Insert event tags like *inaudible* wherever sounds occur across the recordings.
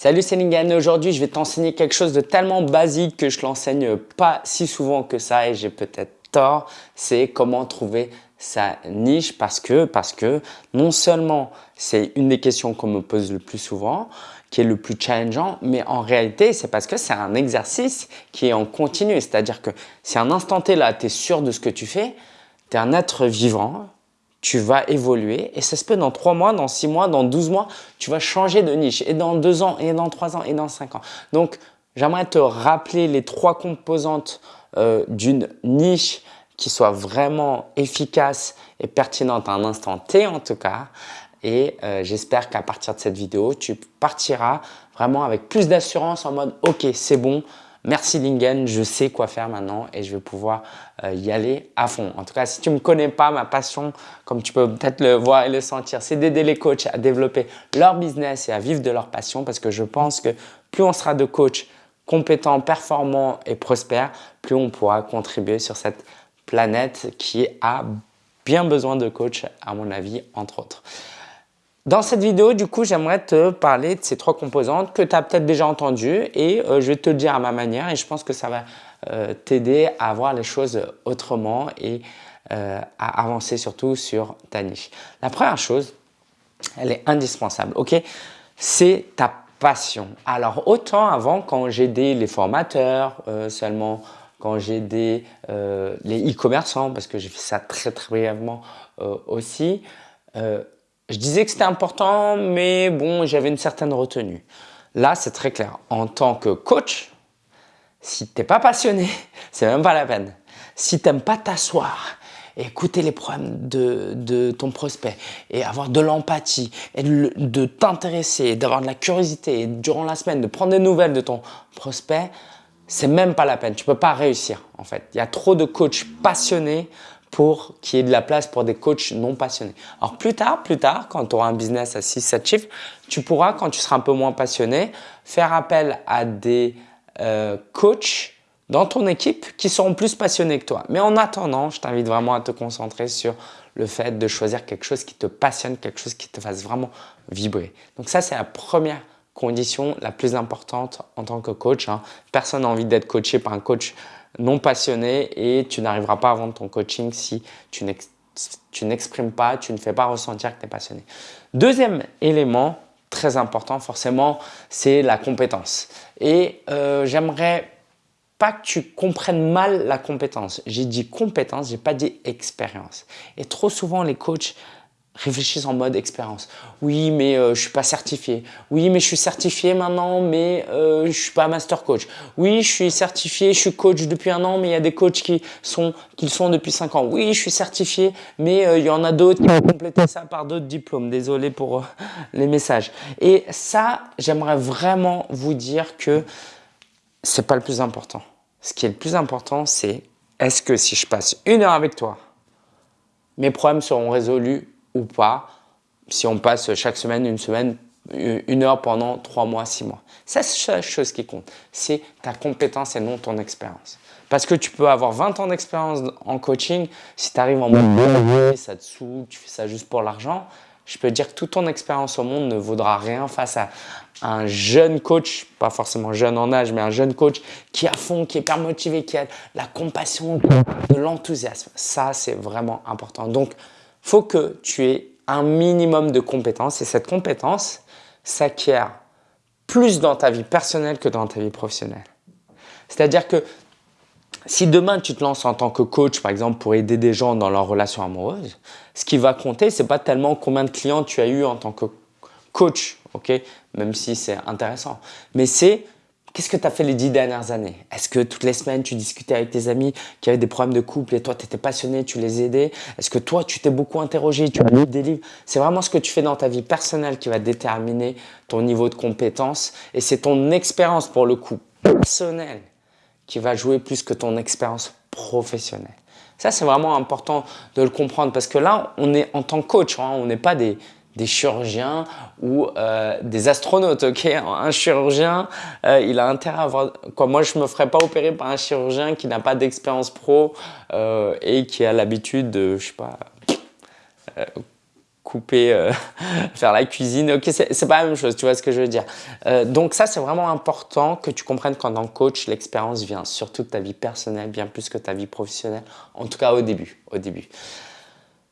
Salut, c'est Lingen. Aujourd'hui, je vais t'enseigner quelque chose de tellement basique que je l'enseigne pas si souvent que ça et j'ai peut-être tort. C'est comment trouver sa niche parce que, parce que non seulement c'est une des questions qu'on me pose le plus souvent, qui est le plus challengeant, mais en réalité, c'est parce que c'est un exercice qui est en continu. C'est-à-dire que si un instant T là, tu es sûr de ce que tu fais, tu es un être vivant, tu vas évoluer et ça se peut dans 3 mois, dans 6 mois, dans 12 mois, tu vas changer de niche et dans 2 ans, et dans 3 ans, et dans 5 ans. Donc, j'aimerais te rappeler les trois composantes euh, d'une niche qui soit vraiment efficace et pertinente à un instant T en tout cas. Et euh, j'espère qu'à partir de cette vidéo, tu partiras vraiment avec plus d'assurance en mode « Ok, c'est bon, Merci Lingen, je sais quoi faire maintenant et je vais pouvoir euh, y aller à fond. En tout cas, si tu ne me connais pas, ma passion, comme tu peux peut-être le voir et le sentir, c'est d'aider les coachs à développer leur business et à vivre de leur passion parce que je pense que plus on sera de coachs compétents, performants et prospères, plus on pourra contribuer sur cette planète qui a bien besoin de coachs, à mon avis, entre autres. Dans cette vidéo, du coup, j'aimerais te parler de ces trois composantes que tu as peut-être déjà entendues et euh, je vais te le dire à ma manière et je pense que ça va euh, t'aider à voir les choses autrement et euh, à avancer surtout sur ta niche. La première chose, elle est indispensable, ok? C'est ta passion. Alors, autant avant, quand j'ai aidé les formateurs seulement, quand j'ai aidé les e-commerçants, parce que j'ai fait ça très très brièvement aussi, je disais que c'était important, mais bon, j'avais une certaine retenue. Là, c'est très clair. En tant que coach, si tu n'es pas passionné, *laughs* c'est même pas la peine. Si tu n'aimes pas t'asseoir, écouter les problèmes de, ton prospect et avoir de l'empathie et de, t'intéresser, d'avoir de la curiosité durant la semaine, de prendre des nouvelles de ton prospect, c'est même pas la peine. Tu peux pas réussir en fait. Il y a trop de coachs passionnés pour qu'il y ait de la place pour des coachs non passionnés. Alors plus tard, plus tard, quand tu auras un business à 6-7 chiffres, tu pourras, quand tu seras un peu moins passionné, faire appel à des euh, coachs dans ton équipe qui seront plus passionnés que toi. Mais en attendant, je t'invite vraiment à te concentrer sur le fait de choisir quelque chose qui te passionne, quelque chose qui te fasse vraiment vibrer. Donc ça, c'est la première condition la plus importante en tant que coach. Hein. Personne n'a envie d'être coaché par un coach non passionné et tu n'arriveras pas à vendre ton coaching si tu n'exprimes pas, tu ne fais pas ressentir que tu es passionné. Deuxième élément très important forcément, c'est la compétence. Et euh, j'aimerais pas que tu comprennes mal la compétence. J'ai dit compétence, j'ai pas dit expérience. Et trop souvent les coachs réfléchissent en mode expérience. Oui, mais euh, je suis pas certifié. Oui, mais je suis certifié maintenant, mais euh, je suis pas master coach. Oui, je suis certifié, je suis coach depuis un an, mais il y a des coachs qui sont qui sont depuis cinq ans. Oui, je suis certifié, mais euh, il y en a d'autres qui ont complété ça par d'autres diplômes. Désolé pour euh, les messages. Et ça, j'aimerais vraiment vous dire que c'est pas le plus important. Ce qui est le plus important, c'est est-ce que si je passe une heure avec toi, mes problèmes seront résolus ou pas si on passe chaque semaine, une semaine, une heure pendant trois mois, six mois. C'est la chose qui compte. C'est ta compétence et non ton expérience. Parce que tu peux avoir 20 ans d'expérience en coaching, si tu arrives en mode ça te saoule, tu fais ça juste pour l'argent, je peux dire que toute ton expérience au monde ne vaudra rien face à un jeune coach, pas forcément jeune en âge, mais un jeune coach qui est à fond, qui est hyper motivé, qui a la compassion, de l'enthousiasme. Ça, c'est vraiment important. Donc, faut que tu aies un minimum de compétences et cette compétence s'acquiert plus dans ta vie personnelle que dans ta vie professionnelle. C'est-à-dire que si demain tu te lances en tant que coach, par exemple, pour aider des gens dans leur relation amoureuse, ce qui va compter, c'est pas tellement combien de clients tu as eu en tant que coach, ok? Même si c'est intéressant. Mais c'est Qu'est-ce que tu as fait les dix dernières années? Est-ce que toutes les semaines, tu discutais avec tes amis qui avaient des problèmes de couple et toi, tu étais passionné, tu les aidais? Est-ce que toi, tu t'es beaucoup interrogé, tu as lu des livres? C'est vraiment ce que tu fais dans ta vie personnelle qui va déterminer ton niveau de compétence et c'est ton expérience pour le coup personnelle qui va jouer plus que ton expérience professionnelle. Ça, c'est vraiment important de le comprendre parce que là, on est en tant que coach, hein, on n'est pas des, des chirurgiens ou euh, des astronautes, ok? *laughs* Un chirurgien, euh, il a intérêt à avoir… Moi, je me ferais pas opérer par un chirurgien qui n'a pas d'expérience pro euh, et qui a l'habitude de, je sais pas, couper, *laughs* faire la cuisine. Ok, c'est pas la même chose, tu vois ce que je veux dire? Donc ça, c'est vraiment important que tu comprennes qu'en tant que coach, l'expérience vient surtout de ta vie personnelle, bien plus que ta vie professionnelle. En tout cas, au début. Au début.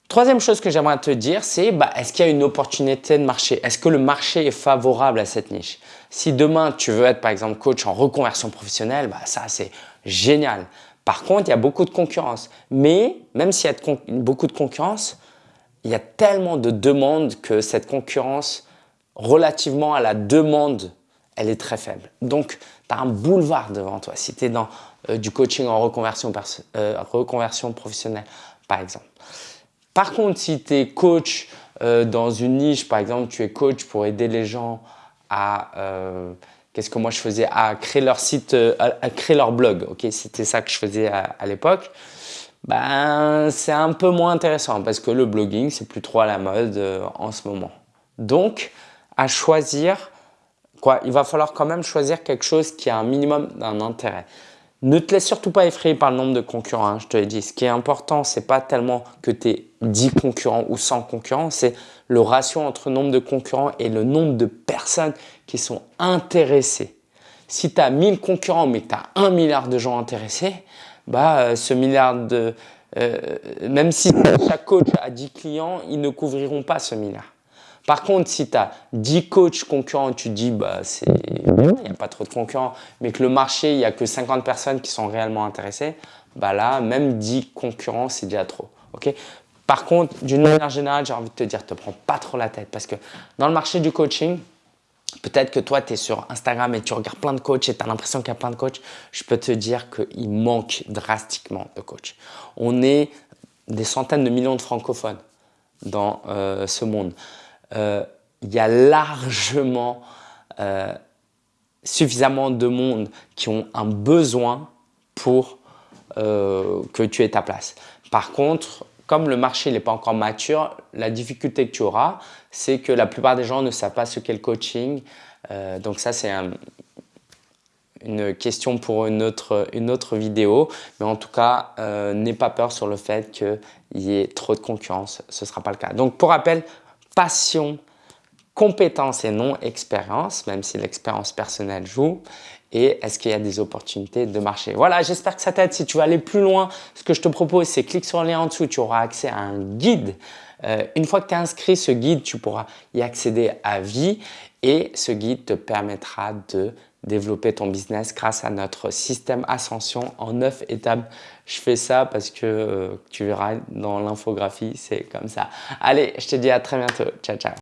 Troisième chose que j'aimerais te dire, c'est bah, est-ce qu'il y a une opportunité de marché? Est-ce que le marché est favorable à cette niche? Si demain, tu veux être par exemple coach en reconversion professionnelle, bah, ça c'est génial. Par contre, il y a beaucoup de concurrence. Mais même s'il y a beaucoup de concurrence, il y a tellement de demandes que cette concurrence, relativement à la demande, elle est très faible. Donc, tu as un boulevard devant toi si tu es dans euh, du coaching en reconversion, euh, reconversion professionnelle, par exemple. Par contre, si tu es coach euh, dans une niche, par exemple, tu es coach pour aider les gens à Qu'est-ce que moi je faisais À créer leur site, euh, à, créer leur blog. Ok, C'était ça que je faisais à, l'époque. Ben, c'est un peu moins intéressant parce que le blogging, c'est plus trop à la mode euh, en ce moment. Donc, à choisir, quoi, il va falloir quand même choisir quelque chose qui a un minimum d'un intérêt. Ne te laisse surtout pas effrayer par le nombre de concurrents, hein, je te l'ai dit. Ce qui est important, c'est pas tellement que tu aies 10 concurrents ou 100 concurrents, c'est le ratio entre nombre de concurrents et le nombre de personnes qui sont intéressées. Si tu as 1000 concurrents mais que tu as 1 milliard de gens intéressés, bah, euh, ce milliard de… Euh, même si chaque coach a 10 clients, ils ne couvriront pas ce milliard. Par contre, si tu as 10 coachs concurrents, tu dis bah il n'y a pas trop de concurrents, mais que le marché, il n'y a que 50 personnes qui sont réellement intéressées, bah là, même 10 concurrents, c'est déjà trop. Par contre, d'une manière générale, j'ai envie de te dire, ne te prends pas trop la tête parce que dans le marché du coaching, Peut-être que toi, tu es sur Instagram et tu regardes plein de coachs et tu as l'impression qu'il y a plein de coachs. Je peux te dire qu'il manque drastiquement de coachs. On est des centaines de millions de francophones dans euh, ce monde. Euh, il y a largement euh, suffisamment de monde qui ont un besoin pour euh, que tu aies ta place. Par contre, comme le marché n'est pas encore mature, la difficulté que tu auras, c'est que la plupart des gens ne savent pas ce qu'est le coaching. donc ça, c'est une question pour une autre, une autre vidéo. Mais en tout cas, n'aie pas peur sur le fait qu'il y ait trop de concurrence. Ce ne sera pas le cas. Donc pour rappel, passion, compétence et non expérience, même si l'expérience personnelle joue et est-ce qu'il y a des opportunités de marché? Voilà, j'espère que ça t'aide. Si tu veux aller plus loin, ce que je te propose, c'est clique sur le lien en dessous, tu auras accès à un guide. Euh, une fois que tu es inscrit, ce guide, tu pourras y accéder à vie et ce guide te permettra de développer ton business grâce à notre système Ascension en 9 étapes. Je fais ça parce que euh, tu verras dans l'infographie, c'est comme ça. Allez, je te dis à très bientôt. Ciao, ciao.